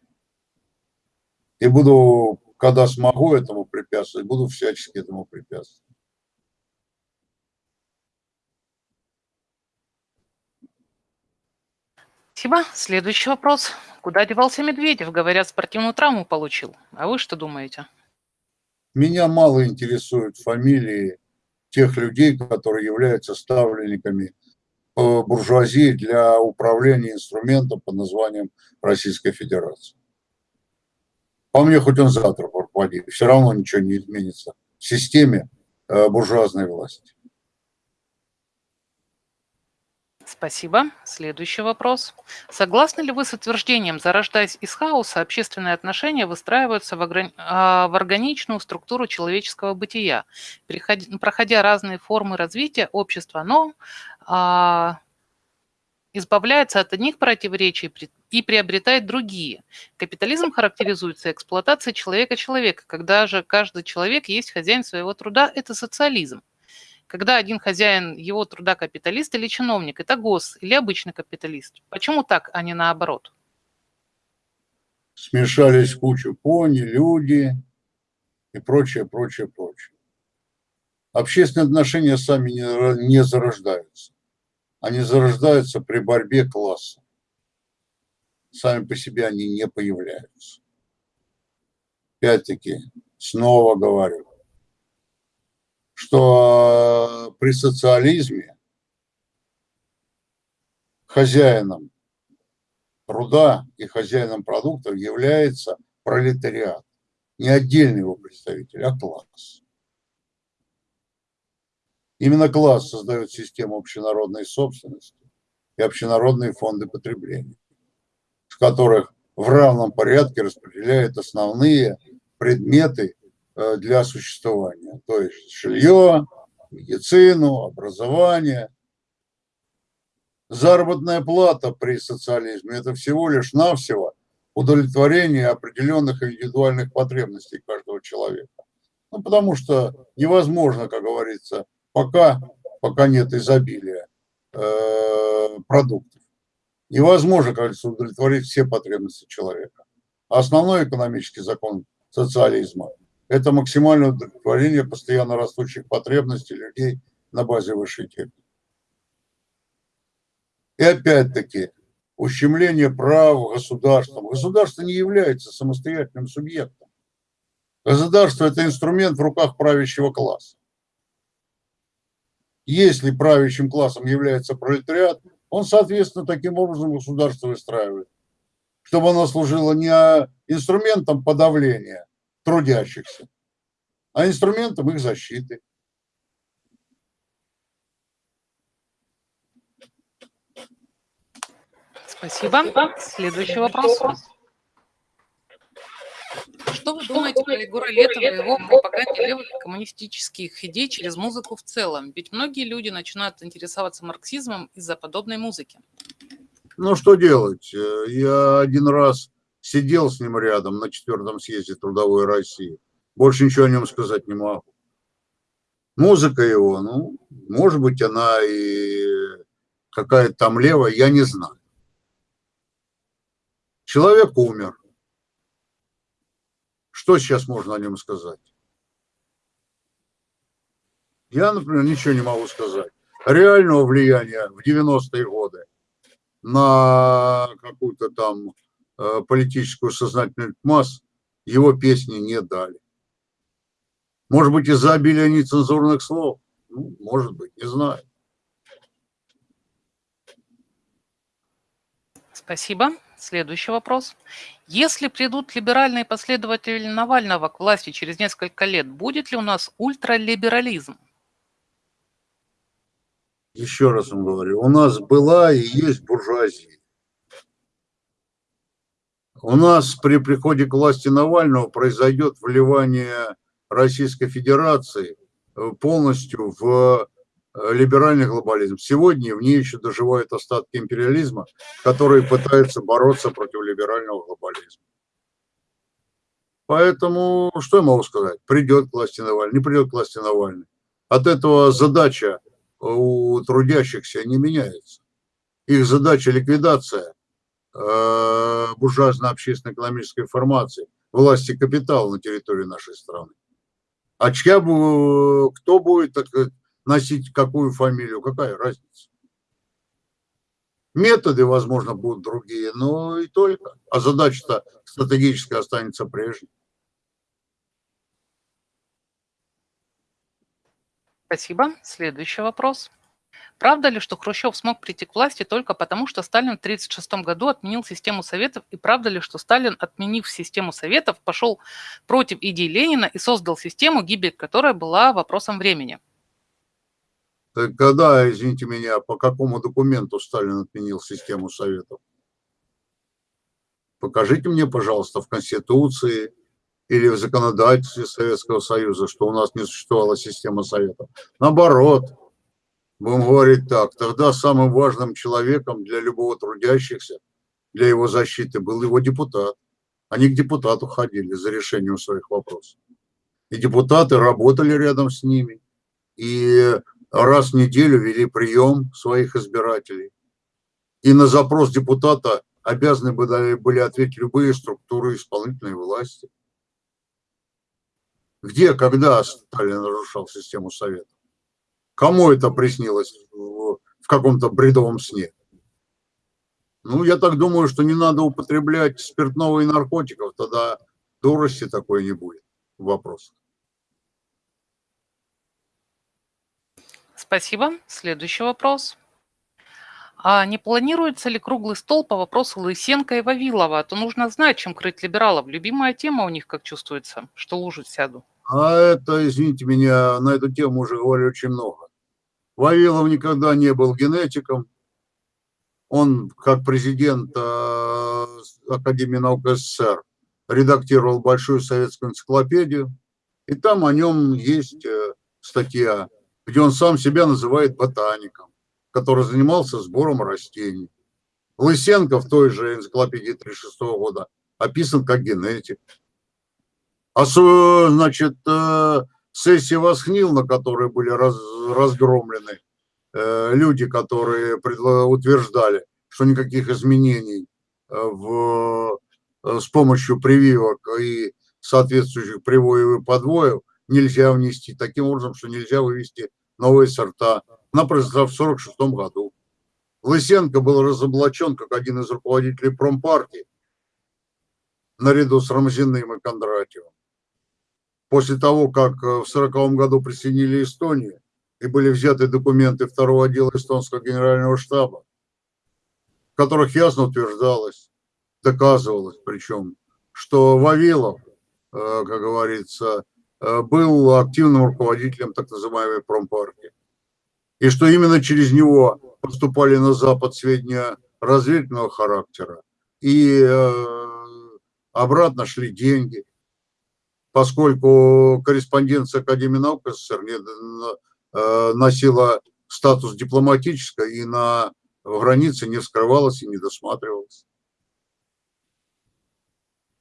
И буду, когда смогу этому препятствовать, буду всячески этому препятствовать. Спасибо. Следующий вопрос. Куда девался Медведев? Говорят, спортивную травму получил. А вы что думаете? Меня мало интересуют фамилии тех людей, которые являются ставленниками буржуазии для управления инструментом под названием Российская Федерация. По мне, хоть он завтра пропади, все равно ничего не изменится в системе э, буржуазной власти. Спасибо. Следующий вопрос. Согласны ли вы с утверждением, зарождаясь из хаоса, общественные отношения выстраиваются в, ограни... А, в органичную структуру человеческого бытия, проходя разные формы развития общества, но а, избавляется от одних противоречий и приобретает другие. Капитализм характеризуется эксплуатацией человека-человека. Когда же каждый человек есть хозяин своего труда, это социализм. Когда один хозяин его труда капиталист или чиновник, это гос или обычный капиталист. Почему так, а не наоборот? Смешались кучу пони, люди и прочее, прочее, прочее. Общественные отношения сами не, не зарождаются. Они зарождаются при борьбе класса. Сами по себе они не появляются. Опять-таки, снова говорю, что при социализме хозяином труда и хозяином продуктов является пролетариат. Не отдельный его представитель, а класс. Именно класс создает систему общенародной собственности и общенародные фонды потребления, в которых в равном порядке распределяют основные предметы э, для существования, то есть жилье, медицину, образование. Заработная плата при социализме – это всего лишь навсего удовлетворение определенных индивидуальных потребностей каждого человека. Ну, потому что невозможно, как говорится, пока, пока нет изобилия э, продуктов. Невозможно, кажется, удовлетворить все потребности человека. Основной экономический закон социализма – это максимальное удовлетворение постоянно растущих потребностей людей на базе высшей техники. И опять-таки, ущемление прав государством. Государство не является самостоятельным субъектом. Государство – это инструмент в руках правящего класса. Если правящим классом является пролетариат, он, соответственно, таким образом государство выстраивает, чтобы оно служило не инструментом подавления трудящихся, а инструментом их защиты. Спасибо. Следующий вопрос. Что вы думаете про Егора Летова и его пропаганде левых коммунистических идей через музыку в целом? Ведь многие люди начинают интересоваться марксизмом из-за подобной музыки. Ну, что делать? Э, я один раз сидел с ним рядом на четвертом съезде Трудовой России. Больше ничего о нем сказать не могу. Музыка его, ну, может быть, она и какая-то там левая, я не знаю. Человек умер. Что сейчас можно о нем сказать? Я, например, ничего не могу сказать. Реального влияния в 90-е годы на какую-то там политическую сознательность масс его песни не дали. Может быть, из-за обилия нецензурных слов? Ну, может быть, не знаю. Спасибо. Следующий вопрос. Если придут либеральные последователи Навального к власти через несколько лет, будет ли у нас ультралиберализм? Еще раз вам говорю, у нас была и есть буржуазия. У нас при приходе к власти Навального произойдет вливание Российской Федерации полностью в Э, либеральный глобализм. Сегодня в ней еще доживают остатки империализма, которые пытаются бороться против либерального глобализма. Поэтому, что я могу сказать? Придет к власти Навальный, не придет к власти Навальный. От этого задача у трудящихся не меняется. Их задача ликвидация э, буржуазно-общественной экономической формации, власти капитала на территории нашей страны. А чья, кто будет, носить какую фамилию, какая разница. Методы, возможно, будут другие, но и только. А задача-то стратегическая останется прежней. Спасибо. Следующий вопрос. Правда ли, что Хрущев смог прийти к власти только потому, что Сталин в 1936 году отменил систему Советов? И правда ли, что Сталин, отменив систему Советов, пошел против идей Ленина и создал систему, гибель которой была вопросом времени? Когда, извините меня, по какому документу Сталин отменил систему Советов? Покажите мне, пожалуйста, в Конституции или в законодательстве Советского Союза, что у нас не существовала система Советов. Наоборот, будем говорить так, тогда самым важным человеком для любого трудящихся, для его защиты был его депутат. Они к депутату ходили за решением своих вопросов. И депутаты работали рядом с ними. И раз в неделю вели прием своих избирателей. И на запрос депутата обязаны были ответить любые структуры исполнительной власти. Где, когда Сталин разрушал систему Советов? Кому это приснилось в, каком-то бредовом сне? Ну, я так думаю, что не надо употреблять спиртного и наркотиков, тогда дурости такой не будет вопрос. Спасибо. Следующий вопрос. А не планируется ли круглый стол по вопросу Лысенко и Вавилова? А то нужно знать, чем крыть либералов. Любимая тема у них, как чувствуется, что лужи сяду. А это, извините меня, на эту тему уже говорили очень много. Вавилов никогда не был генетиком. Он, как президент э, Академии наук СССР, редактировал большую советскую энциклопедию. И там о нем есть э, статья, где он сам себя называет ботаником который занимался сбором растений. Лысенко в той же энциклопедии 36 года описан как генетик. А значит, э, сессия Восхнил, на которой были раз, разгромлены э, люди, которые утверждали, что никаких изменений э, в, с помощью прививок и соответствующих привоев и подвоев нельзя внести, таким образом, что нельзя вывести новые сорта она произошла в 1946 году. Лысенко был разоблачен как один из руководителей промпартии наряду с Рамзиным и Кондратьевым. После того, как э, в 1940 году присоединили Эстонию и были взяты документы второго отдела эстонского генерального штаба, в которых ясно утверждалось, доказывалось причем, что Вавилов, э, как говорится, э, был активным руководителем так называемой промпартии и что именно через него поступали на Запад сведения разведывательного характера, и э, обратно шли деньги, поскольку корреспонденция Академии наук СССР носила статус дипломатической и на границе не вскрывалась и не досматривалась.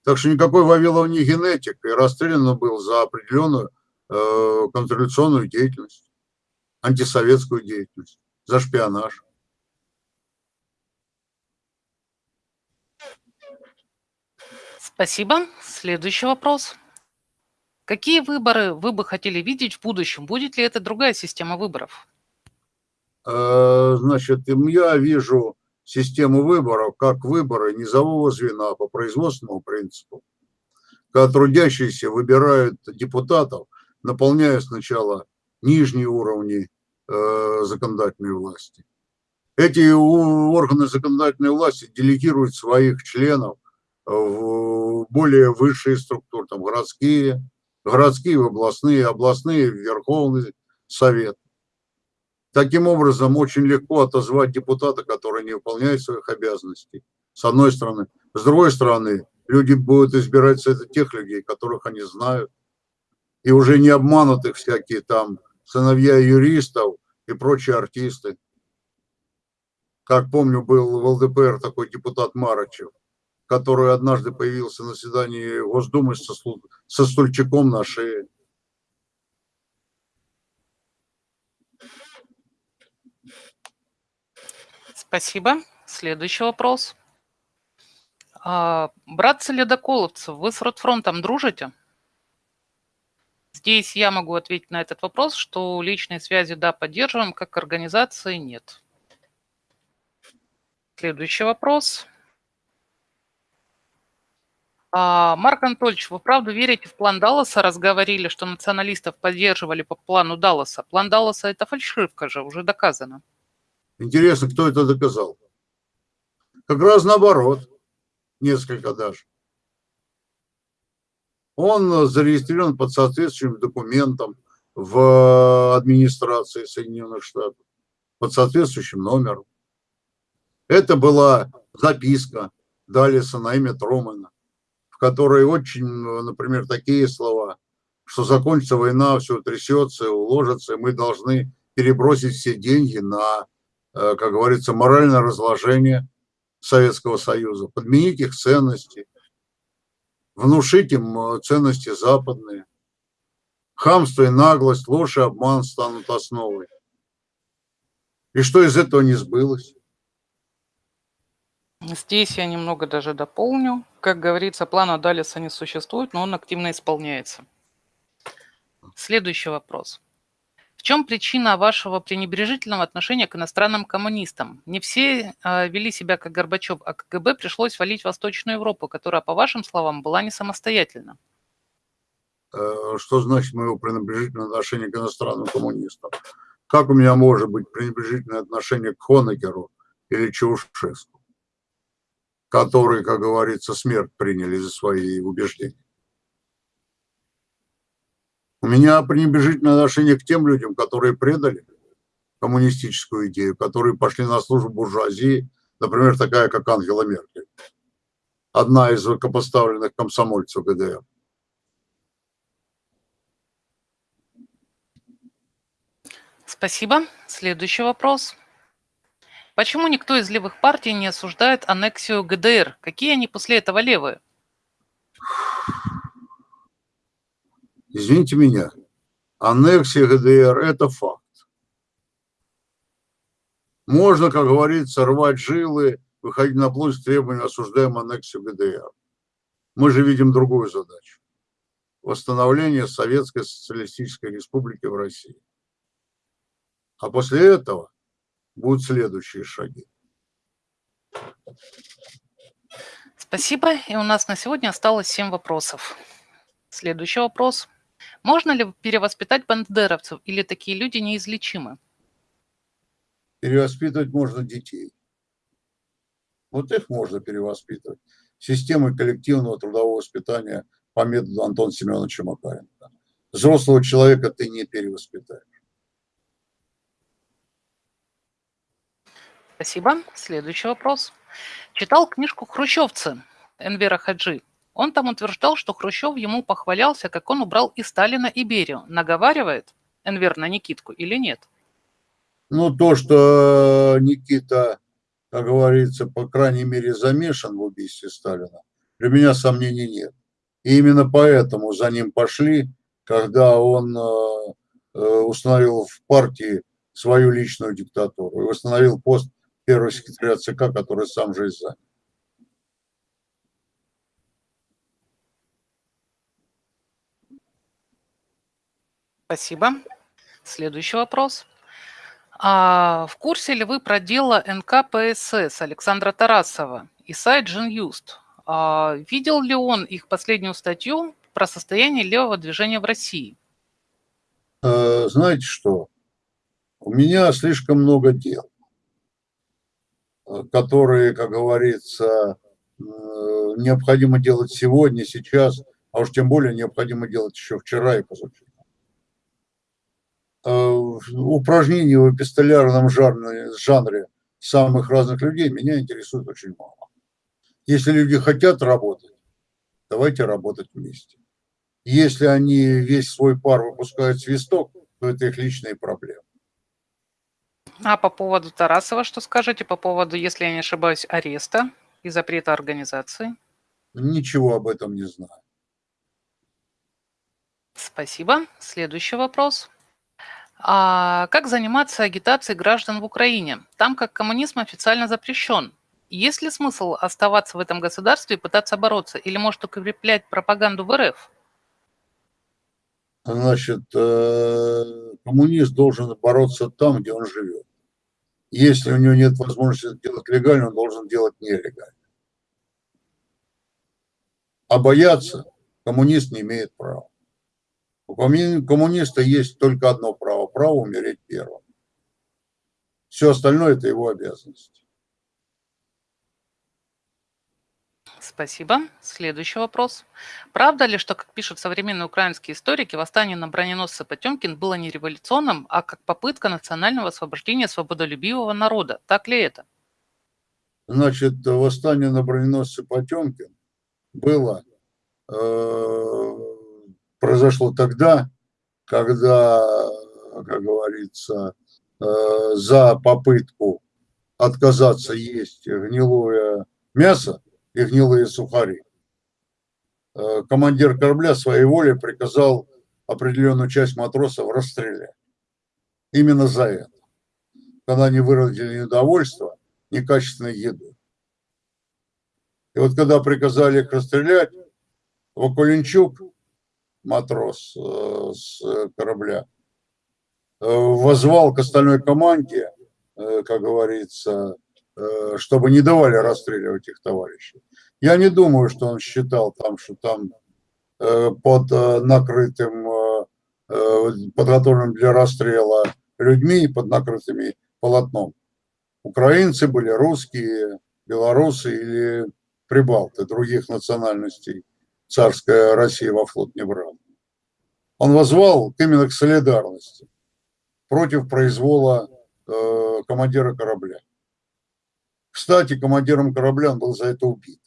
Так что никакой Вавилов не генетик, и расстрелян был за определенную э, контрреволюционную деятельность антисоветскую деятельность, за шпионаж. Спасибо. Следующий вопрос. Какие выборы вы бы хотели видеть в будущем? Будет ли это другая система выборов? Э, значит, я вижу систему выборов как выборы низового звена по производственному принципу, когда трудящиеся выбирают депутатов, наполняя сначала нижние уровни э, законодательной власти. Эти органы законодательной власти делегируют своих членов в более высшие структуры, там городские, городские областные, областные Верховный Совет. Таким образом, очень легко отозвать депутата, который не выполняет своих обязанностей, с одной стороны. С другой стороны, люди будут избирать среди тех людей, которых они знают, и уже не обманутых всякие там сыновья юристов и прочие артисты. Как помню, был в ЛДПР такой депутат Марачев, который однажды появился на заседании Госдумы со, со стульчиком на шее. Спасибо. Следующий вопрос. А, братцы ледоколовцев, вы с Ротфронтом дружите? Здесь я могу ответить на этот вопрос, что личные связи, да, поддерживаем, как организации нет. Следующий вопрос. А, Марк Анатольевич, вы правда верите в план Далласа? Разговорили, что националистов поддерживали по плану Далласа. План Далласа – это фальшивка же, уже доказано. Интересно, кто это доказал? Как раз наоборот, несколько даже он зарегистрирован под соответствующим документом в администрации Соединенных Штатов, под соответствующим номером. Это была записка Далиса на имя Тромана, в которой очень, например, такие слова, что закончится война, все трясется, уложится, и мы должны перебросить все деньги на, э, как говорится, моральное разложение Советского Союза, подменить их ценности – внушить им э, ценности западные. Хамство и наглость, ложь и обман станут основой. И что из этого не сбылось? Здесь я немного даже дополню. Как говорится, плана Далиса не существует, но он активно исполняется. Следующий вопрос. В чем причина вашего пренебрежительного отношения к иностранным коммунистам? Не все э, вели себя как Горбачев, а КГБ пришлось валить Восточную Европу, которая, по вашим словам, была не самостоятельна. Э, что значит мое пренебрежительное отношение к иностранным коммунистам? Как у меня может быть пренебрежительное отношение к Хонекеру или Чаушеску, которые, как говорится, смерть приняли за свои убеждения? У меня пренебрежительное отношение к тем людям, которые предали коммунистическую идею, которые пошли на службу буржуазии, например, такая, как Ангела Меркель, одна из высокопоставленных комсомольцев ГДР. Спасибо. Следующий вопрос. Почему никто из левых партий не осуждает аннексию ГДР? Какие они после этого левые? Извините меня, аннексия ГДР – это факт. Можно, как говорится, рвать жилы, выходить на площадь с требованием осуждаем аннексию ГДР. Мы же видим другую задачу – восстановление Советской Социалистической Республики в России. А после этого будут следующие шаги. Спасибо. И у нас на сегодня осталось 7 вопросов. Следующий вопрос. Можно ли перевоспитать бандеровцев или такие люди неизлечимы? Перевоспитывать можно детей. Вот их можно перевоспитывать. Системой коллективного трудового воспитания по методу Антона Семеновича Макаренко. Взрослого человека ты не перевоспитаешь. Спасибо. Следующий вопрос. Читал книжку «Хрущевцы» Энвера Хаджи. Он там утверждал, что Хрущев ему похвалялся, как он убрал и Сталина, и Берию. Наговаривает Энвер на Никитку или нет? Ну, то, что Никита, как говорится, по крайней мере, замешан в убийстве Сталина, для меня сомнений нет. И именно поэтому за ним пошли, когда он э, э, установил в партии свою личную диктатуру и установил пост первого секретаря ЦК, который сам же и занял. Спасибо. Следующий вопрос. А в курсе ли вы про дело НКПСС Александра Тарасова и сайт Джинюст? А видел ли он их последнюю статью про состояние левого движения в России? Э, знаете что? У меня слишком много дел, которые, как говорится, э, необходимо делать сегодня, сейчас, а уж тем более необходимо делать еще вчера и позавчера. Э, упражнений в эпистолярном жанре, жанре самых разных людей меня интересует очень мало. Если люди хотят работать, давайте работать вместе. Если они весь свой пар выпускают свисток, то это их личные проблемы. А по поводу Тарасова что скажете? По поводу, если я не ошибаюсь, ареста и запрета организации? Ничего об этом не знаю. Спасибо. Следующий вопрос. А как заниматься агитацией граждан в Украине? Там как коммунизм официально запрещен. Есть ли смысл оставаться в этом государстве и пытаться бороться? Или может укреплять пропаганду в РФ? Значит, э, коммунист должен бороться там, где он живет. Если у него нет возможности делать легально, он должен делать нелегально. А бояться коммунист не имеет права. У коммуниста есть только одно право – право умереть первым. Все остальное – это его обязанность. Спасибо. Следующий вопрос. Правда ли, что, как пишут современные украинские историки, восстание на броненосце Потемкин было не революционным, а как попытка национального освобождения свободолюбивого народа? Так ли это? Значит, восстание на броненосце Потемкин было э, произошло тогда, когда, как говорится, э, за попытку отказаться есть гнилое мясо и гнилые сухари, э, командир корабля своей волей приказал определенную часть матросов расстрелять. Именно за это. Когда они выразили недовольство некачественной еды. И вот когда приказали их расстрелять, Вакуленчук матрос э, с корабля, э, возвал к остальной команде, как говорится, чтобы не давали расстреливать их товарищей. Я не думаю, что он считал там, что там под накрытым, подготовленным для расстрела людьми, под накрытыми полотном. Украинцы были русские, белорусы или прибалты других национальностей царская Россия во флот не брала. Он возвал именно к солидарности против произвола э, командира корабля. Кстати, командиром корабля он был за это убит.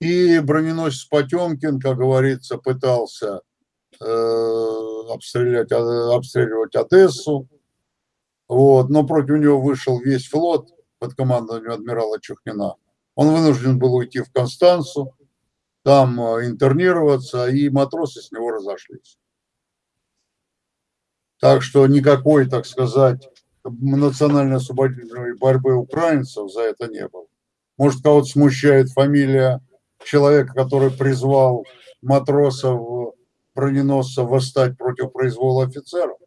И броненосец Потемкин, как говорится, пытался э, обстрелять, обстреливать Одессу, вот, но против него вышел весь флот под командованием адмирала Чухнина. Он вынужден был уйти в Констанцу, там э, интернироваться, и матросы с него разошлись. Так что никакой, так сказать, национально-освободительной борьбы украинцев за это не было. Может, кого-то смущает фамилия человека, который призвал матросов, броненосцев восстать против произвола офицеров?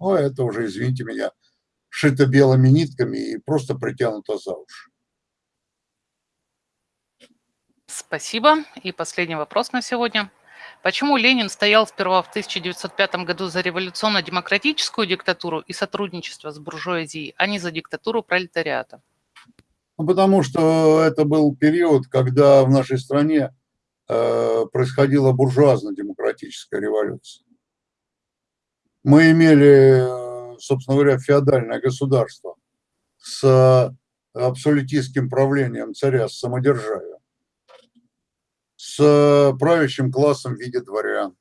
Ну, это уже, извините меня, шито белыми нитками и просто притянуто за уши. Спасибо. И последний вопрос на сегодня. Почему Ленин стоял сперва в 1905 году за революционно-демократическую диктатуру и сотрудничество с буржуазией, а не за диктатуру пролетариата? Ну, потому что это был период, когда в нашей стране э, происходила буржуазно-демократическая революция. Мы имели, собственно говоря, феодальное государство с абсолютистским правлением царя с самодержавием с э, правящим классом в виде дворян.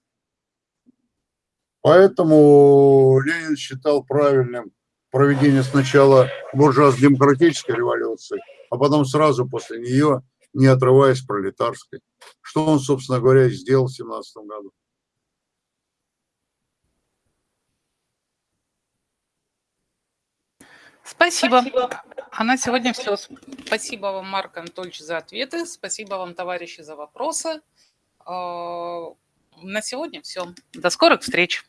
Поэтому Ленин считал правильным проведение сначала буржуазно-демократической революции, а потом сразу после нее, не отрываясь пролетарской. Что он, собственно говоря, и сделал в 17 году. Спасибо. Спасибо. А на сегодня все. Спасибо вам, Марк Анатольевич, за ответы. Спасибо вам, товарищи, за вопросы. А, на сегодня все. До скорых встреч.